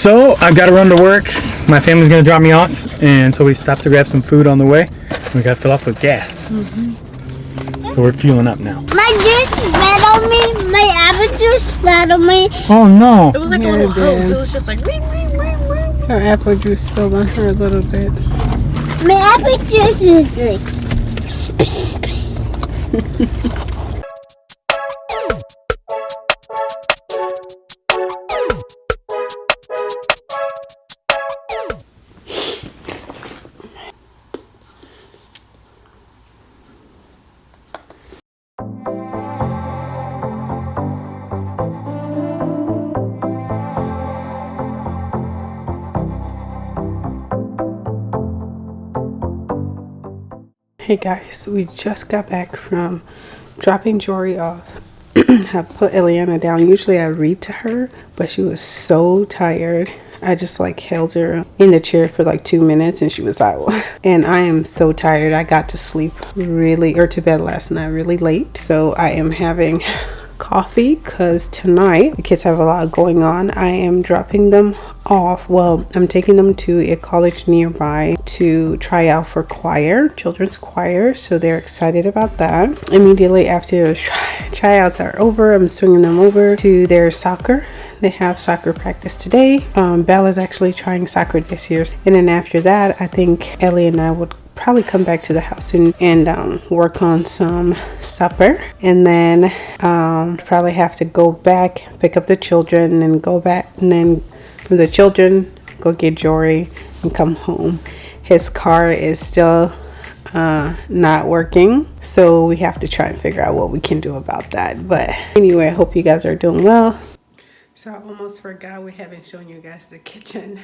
So I've got to run to work. My family's gonna drop me off, and so we stopped to grab some food on the way. We got to fill up with gas. Mm-hmm. So we're fueling up now. My juice spat on me. My apple juice spat on me. Oh no! It was like Yeah, a little it hose. It was just like. Wee, wee, wee, wee. Her apple juice spilled on her a little bit. My apple juice is like. Hey guys, we just got back from dropping Jory off. I put Eliana down. Usually I read to her, but she was so tired. I just like held her in the chair for like two minutes and she was out. And I am so tired. I got to sleep really, or to bed last night really late. So I am having coffee because tonight the kids have a lot going on. I am dropping them off. Well, I'm taking them to a college nearby to try out for choir, children's choir. So they're excited about that. Immediately after try- tryouts are over, I'm swinging them over to their soccer. They have soccer practice today. Um, Bella's actually trying soccer this year. And then after that, I think Ellie and I would probably come back to the house and, and um, work on some supper. And then um, probably have to go back pick up the children and go back and then the children go get Jory and come home. His car is still uh, not working so we have to try and figure out what we can do about that. But anyway I hope you guys are doing well. So I almost forgot we haven't shown you guys the kitchen.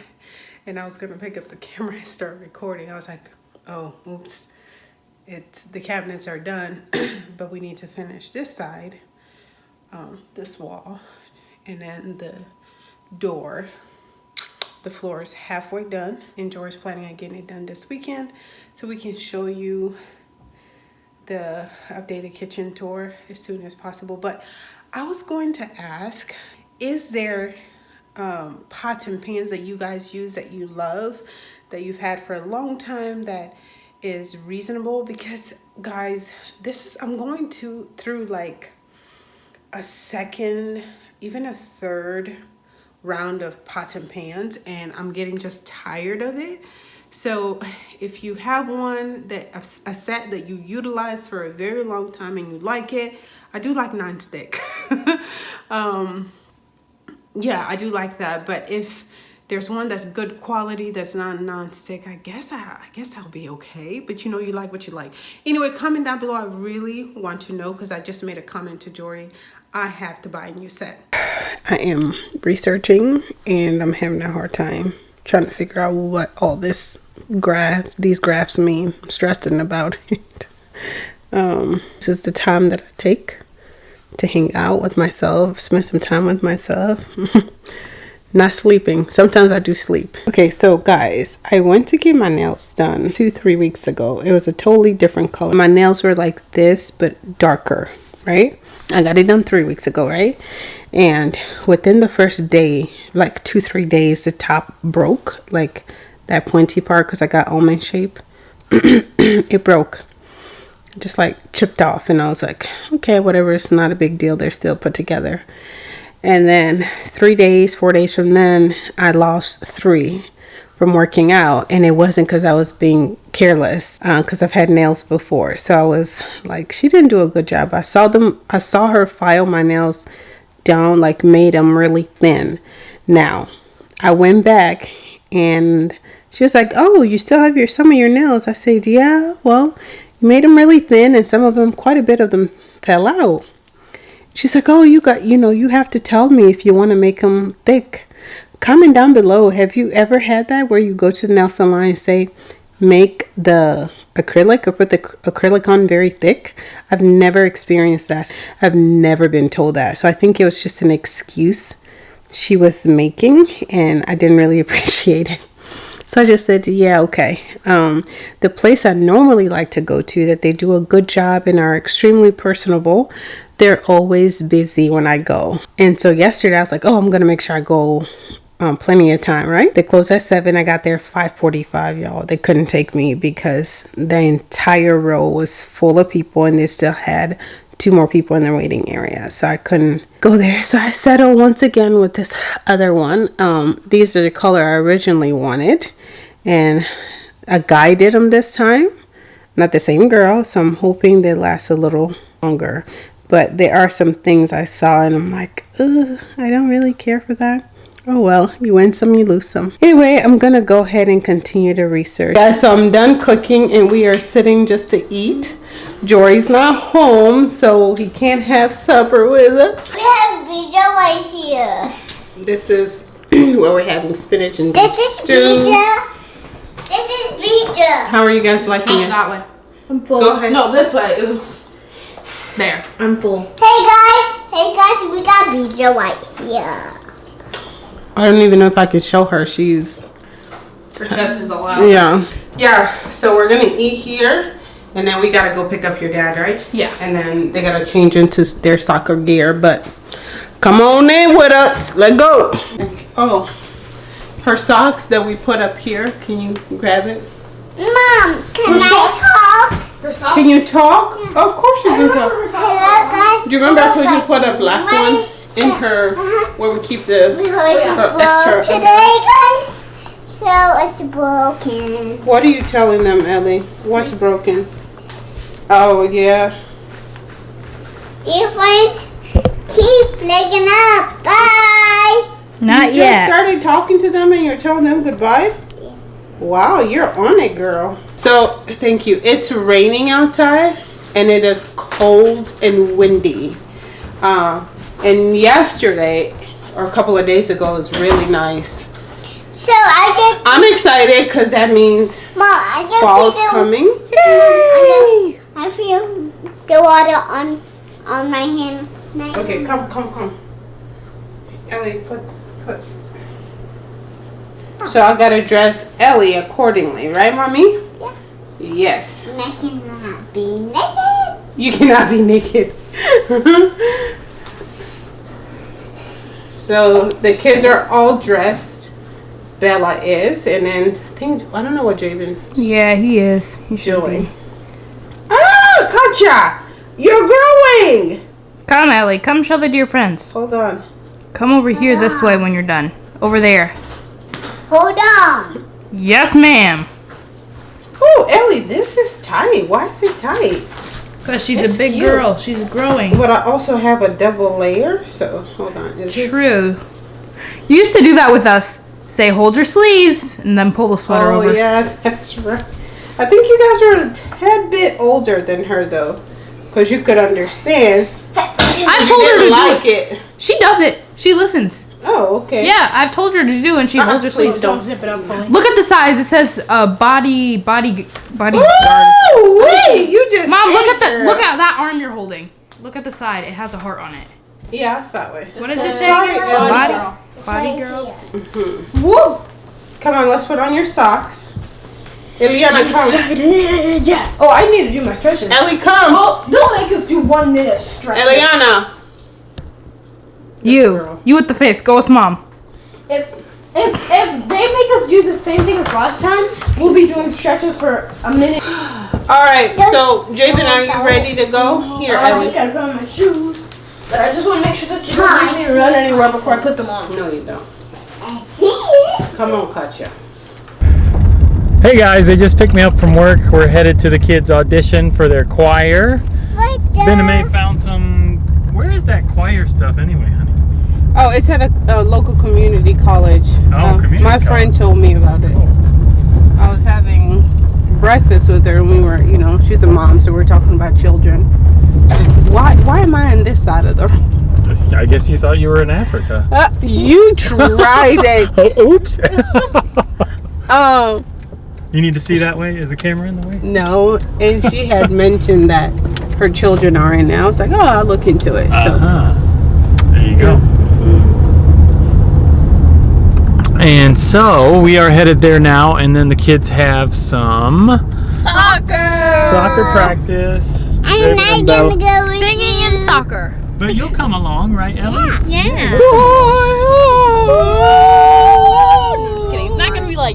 And I was gonna pick up the camera and start recording. I was like oh oops. It's the cabinets are done but we need to finish this side um, this wall and then the door. The floor is halfway done and Jory's planning on getting it done this weekend so we can show you the updated kitchen tour as soon as possible. But I was going to ask is there um, pots and pans that you guys use that you love that you've had for a long time that is reasonable because guys this is I'm going to through like a second even a third round of pots and pans and I'm getting just tired of it. So if you have one that a, set that you utilize for a very long time and you like it I do like non-stick. Um yeah I do like that but if there's one that's good quality that's not non-stick. I guess I, I guess I'll be okay but you know you like what you like. Anyway comment down below. I really want to know because I just made a comment to Jory. I have to buy a new set. I am researching and I'm having a hard time trying to figure out what all this graph these graphs mean. I'm stressing about it. Um this is the time that I take to hang out with myself spend some time with myself not sleeping. Sometimes i do sleep. Okay so guys i went to get my nails done two three weeks ago. It was a totally different color. My nails were like this but darker right? I got it done three weeks ago right? And within the first day like two three days the top broke like that pointy part because i got almond shape. It broke. Just like chipped off and i was like okay whatever it's not a big deal they're still put together and then three days four days from then i lost three from working out. And it wasn't because i was being careless uh, because i've had nails before. So i was like she didn't do a good job. I saw them i saw her file my nails down like made them really thin. Now i went back and she was like oh you still have your some of your nails. I said yeah well you made them really thin and some of them quite a bit of them fell out she's like oh you got you know you have to tell me if you want to make them thick. Comment down below have you ever had that where you go to the nail salon and say make the acrylic or put the acrylic on very thick? I've never experienced that. I've never been told that. So i think it was just an excuse she was making and i didn't really appreciate it. So I just said, yeah, okay. Um, the place I normally like to go to that they do a good job and are extremely personable, they're always busy when I go. And so yesterday I was like, oh, I'm going to make sure I go um, plenty of time, right? They closed at seven. I got there five forty-five, y'all. They couldn't take me because the entire row was full of people, and they still had two more people in the waiting area, so I couldn't go there. So I settled once again with this other one. Um, these are the color I originally wanted, and a guy did them this time, not the same girl. So I'm hoping they last a little longer. But there are some things I saw, and I'm like, Ugh, I don't really care for that. Oh well, you win some, you lose some. Anyway, I'm gonna go ahead and continue to research. Yeah, so I'm done cooking and we are sitting just to eat. Jory's not home, so he can't have supper with us. We have Bija right here. This is where we're having spinach and beef This is stew. Bija. This is Bija. How are you guys liking it? That way. I'm full. Go ahead. No, this way. Oops. There. I'm full. Hey guys, hey guys, we got Bija right here. I don't even know if I could show her. She's Her chest is allowed. yeah. Yeah, so we're gonna eat here and then we gotta go pick up your dad, right? Yeah. And then they gotta change into their soccer gear, but come on in with us. Let go. Oh. Her socks that we put up here, can you grab it? Mom, can I talk? Her socks. Can you talk? Of course you can talk. Hello. Do you remember I told you to put a black Mommy, one in her uh-huh. where we keep the Because Oh, it's extra- today, guys. So it's broken. What are you telling them, Ellie? What's broken? Oh yeah. Dear friends, keep legging up. Bye. Not you just yet. started talking to them and you're telling them goodbye? Wow, you're on it, girl. So, thank you. It's raining outside and it is cold and windy. Uh, and yesterday, or a couple of days ago, was really nice. So I get... I'm excited because that means Mom, I can fall's feel the, coming. I, can, I feel the water on on my hand. My Okay, hand. come, come, come. Ellie, put, put. So I gotta dress Ellie accordingly, right, mommy? Yeah. Yes. And I cannot be naked. You cannot be naked. so the kids are all dressed. Bella is, and then I think I don't know what Javen's Yeah, he is. He should doing. Ah, Katja, you're growing. Come, Ellie. Come show the dear friends. Hold on. Come over here this way when you're done. Over there. Hold on. Yes, ma'am. Oh, Ellie, this is tight. Why is it tight? Because she's It's a big cute. girl. She's growing. But I also have a double layer, so hold on. Is this- True. You used to do that with us. Say, hold your sleeves, and then pull the sweater Oh over. Oh, yeah, that's right. I think you guys are a tad bit older than her though, because you could understand. I told her to didn't do it. it. She does it. She listens. Oh, okay. Yeah, I've told her to do, and she Uh-uh, holds her please sleeves. don't. zip it up fully. Look at the size. It says uh, body, body, body. Ooh, wait, you just. Mom, look at the her. look at that arm you're holding. Look at the side. It has a heart on it. Yeah, I that way. What does it say? Sorry, Ellie. Body, It's body right girl. here. Woo! Come on, let's put on your socks. Eliana, come. Yeah. Oh, I need to do my stretches. Ellie, come. Oh, don't make us do one minute stretches. Eliana. You, girl. you with the face. Go with mom. If if if they make us do the same thing as last time, we'll be doing stretches for a minute. All right, so Javen, are you ready to go? Here, uh, I just Ellie. gotta put on my shoes. But I just want to make sure that you don't Hi, make me run anywhere before I put them on. No, you don't. I see it. Come on, Katja. Hey guys, they just picked me up from work. We're headed to the kids' audition for their choir. Right Ben and. May found some. Where is that choir stuff anyway, honey? Oh, it's at a, a local community college. Oh, community My friend told me about it. I was having breakfast with her and we were, you know, she's a mom, so we are talking about children. Why why am I on this side of the room? I guess you thought you were in Africa. Uh, you tried it. Oh, oops. Oh, you need to see that way? Is the camera in the way? no. And she had mentioned that her children are in now. I was like, oh, I'll look into it. So Uh-huh. There you go. And so we are headed there now, and then the kids have some Soccer. soccer practice. And I'm and gonna uh, go with Singing you. and soccer. But you'll come along, right, Ellie? Yeah. Why,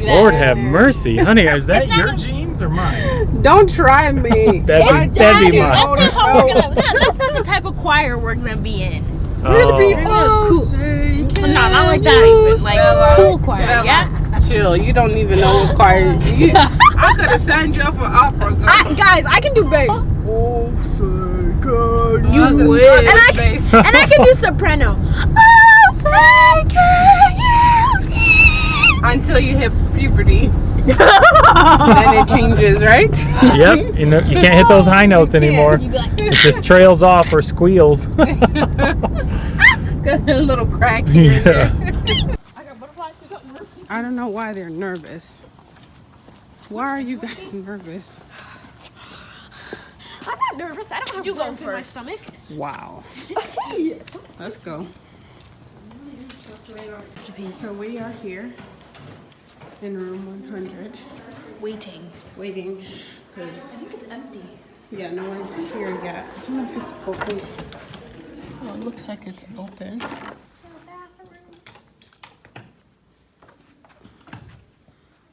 oh, Lord have mercy, honey. Is that your gonna- jeans or mine? Don't try me. That'd be, that'd be That's mine. not how we're gonna. That's not the type of choir we're gonna be in. Oh. cool. No, not like that. Even like cool choir. Yeah. Chill. You don't even know what choir. You, I could have signed you up for opera. Girl. I, guys, I can do bass. Oh. Oh, you would. And I- and I can do soprano. Oh Sake! Until you hit puberty. then it changes, right? Yep. You know you can't hit those high notes anymore. Like, It just trails off or squeals. Got a little crack here and yeah. there. I don't know why they're nervous. Why are you guys nervous? I'm not nervous. I don't have you go first. in my stomach. Wow. Let's go. So we are here in room 100 Waiting. waiting because I think It's empty. yeah, no one's here yet. I don't know if it's open. Oh, it looks like it's open.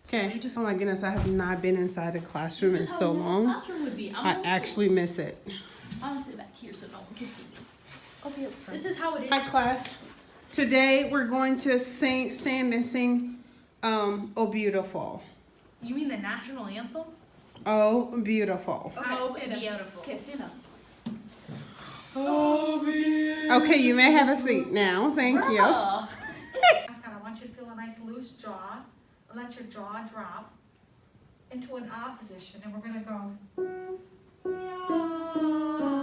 Okay. Just oh my goodness, I have not been inside a classroom in so long. classroom would be. I'm I gonna, actually miss it. I'm gonna sit back here so no one can see me. This is how it is. Hi class. Today we're going to sing, stand and sing, um, "Oh Beautiful." You mean the national anthem? Oh beautiful. Oh, beautiful. Okay, stand up. Okay, you may have a seat now. Thank you. Mask. I want you to feel a nice loose jaw. Let your jaw drop into an ah position, and we're gonna go. Okay.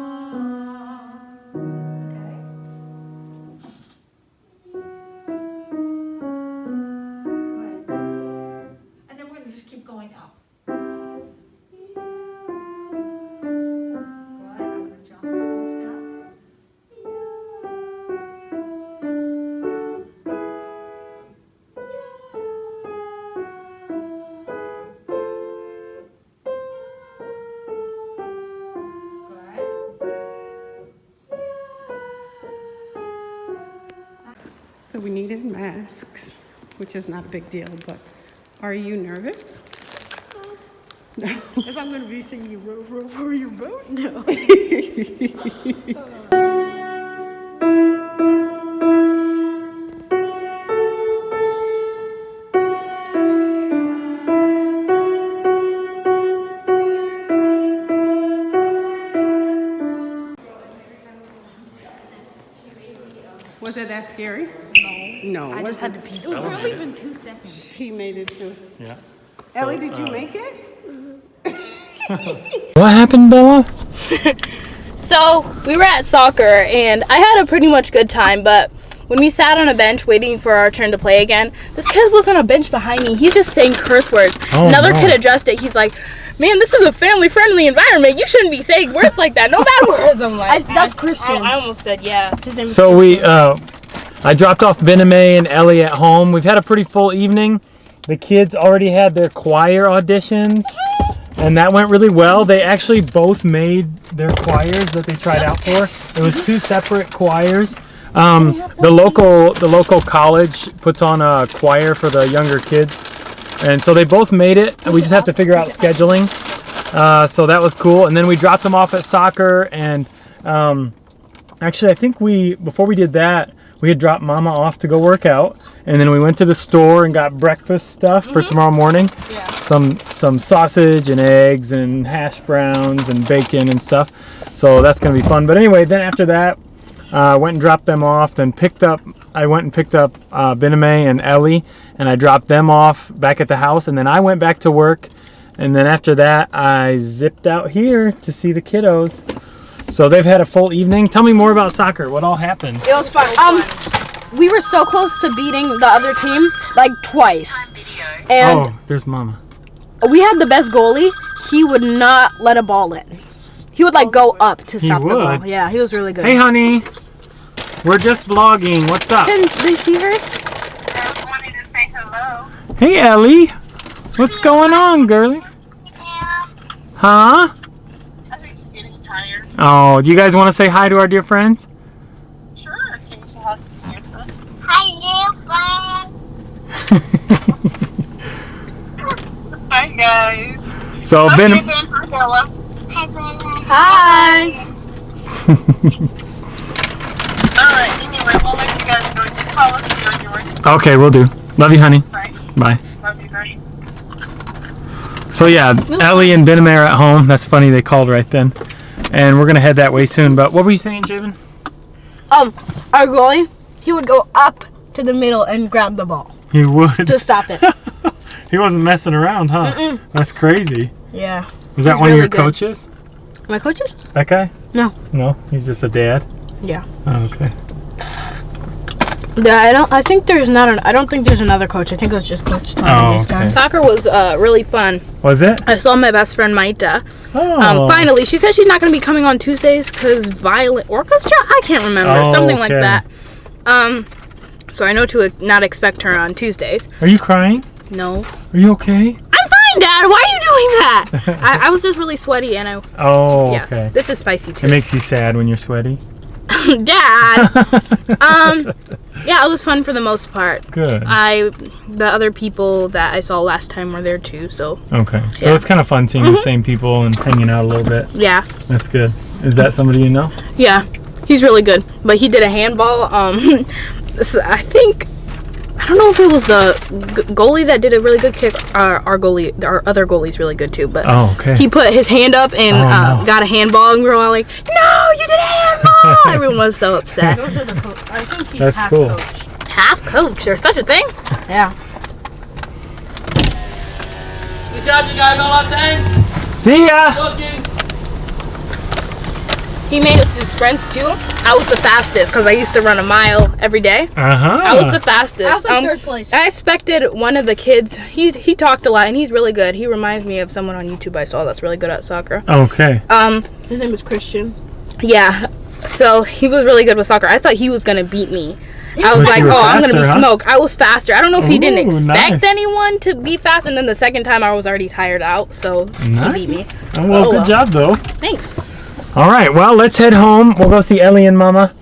Which is not a big deal, but are you nervous? No. If I'm gonna be singing row row for your boat, no. Was it that scary? No. No. I just had to pee. It was barely even two seconds. She made it too. Yeah. Ellie, did you make it? What happened, Bella? So we were at soccer and I had a pretty much good time, but when we sat on a bench waiting for our turn to play again, this kid was on a bench behind me. He's just saying curse words. Oh, Another no. kid addressed it. He's like, "Man, this is a family-friendly environment. You shouldn't be saying words like that. No bad words." I'm like, I- that's Christian. I, I almost said, "Yeah." His name is So we, uh, I dropped off Bename and Ellie at home. We've had a pretty full evening. The kids already had their choir auditions, and that went really well. They actually both made their choirs that they tried out for. It was two separate choirs. Um, the local, the local college puts on a choir for the younger kids, and so they both made it. We just have to figure out scheduling. Uh, so that was cool. And then we dropped them off at soccer, and um, Actually, I think we before we did that, we had dropped Mama off to go work out, and then we went to the store and got breakfast stuff for tomorrow morning. Yeah. Some some sausage and eggs and hash browns and bacon and stuff. So that's gonna be fun. But anyway, then after that, uh, went and dropped them off. Then picked up. I went and picked up uh, Bename and Ellie, and I dropped them off back at the house. And then I went back to work. And then after that, I zipped out here to see the kiddos. So they've had a full evening. Tell me more about soccer. What all happened? It was fun. Um, we were so close to beating the other team like twice, and oh, there's Mama. we had the best goalie. He would not let a ball in. He would like go up to stop the ball. Yeah, he was really good. Hey, honey. We're just vlogging. What's up? Can they see her? I was wanting to say hello. Hey, Ellie. What's going on, girly? Huh? I think she's getting tired. Oh, do you guys want to say hi to our dear friends? Sure. Can you say hi to the friends? Hi, new friends. guys. So Love Ben, you again, Hi, Bella. Hi. Alright, anyway, we'll let you guys go. Just call us when you're on your way. okay, we'll do. Love you, honey. Bye. Bye. Love you, bye. So yeah, Ellie and Ben are at home. That's funny. They called right then, and we're gonna head that way soon. But what were you saying, Javen? Um, our goalie, he would go up to the middle and grab the ball He would. to stop it. he wasn't messing around, huh? Mm-mm. That's crazy. yeah. Was that one of your good. coaches? My coaches? That guy? No. No, he's just a dad. Yeah. Oh, okay. Yeah, I don't. I think there's not. An, I don't think there's another coach. I think it was just Coach Tom. Oh, and these guys. okay. Soccer was uh, really fun. Was it? I saw my best friend Maita. Oh. Um, finally, she said she's not going to be coming on Tuesdays because Violet Orchestra. I can't remember Oh, something like that. Um, so I know to uh, not expect her on Tuesdays. Are you crying? No, Are you okay? I'm fine, Dad. Why are you doing that? I, I was just really sweaty, and I Oh, yeah. okay. This is spicy too. It makes you sad when you're sweaty. Dad. um, yeah, it was fun for the most part. Good. I, the other people that I saw last time were there too, so Okay. So Yeah. it's kind of fun seeing the same people and hanging out a little bit. yeah, That's good. Is that somebody you know? yeah, he's really good. But he did a handball. Um, I think I don't know if it was the g- goalie that did a really good kick. Our, our goalie, our other goalie's really good too. But Oh, okay. he put his hand up and Oh, uh, no. got a handball, and we were all like, "No, you did a handball!" Everyone was so upset. Those are the coach. I think he's That's half cool. coach. Half coach, there's such a thing. Yeah. Good job, you guys. All our thanks. See ya. He made us do sprints too. I was the fastest because I used to run a mile every day. Uh huh. I was the fastest. I was like Um, third place. I expected one of the kids. He he talked a lot and he's really good. He reminds me of someone on YouTube I saw that's really good at soccer. Okay. Um, His name is Christian. yeah. So he was really good with soccer. I thought he was gonna beat me. I was like, oh, I'm gonna be faster, huh? smoked. I was faster. I don't know if he didn't expect nice. anyone to be fast, and then the second time I was already tired out, so he beat me. Oh, well, Oh, good well. job though. Thanks. All right. Well, let's head home. We'll go see Ellie and Mama,